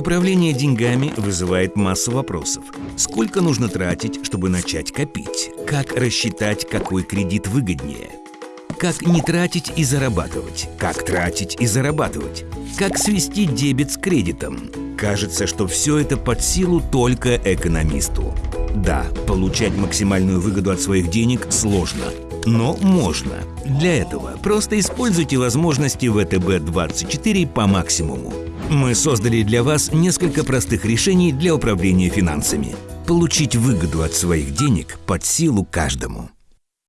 Управление деньгами вызывает массу вопросов. Сколько нужно тратить, чтобы начать копить? Как рассчитать, какой кредит выгоднее? Как не тратить и зарабатывать? Как тратить и зарабатывать? Как свести дебет с кредитом? Кажется, что все это под силу только экономисту. Да, получать максимальную выгоду от своих денег сложно, но можно. Для этого просто используйте возможности ВТБ-24 по максимуму. Мы создали для вас несколько простых решений для управления финансами. Получить выгоду от своих денег под силу каждому.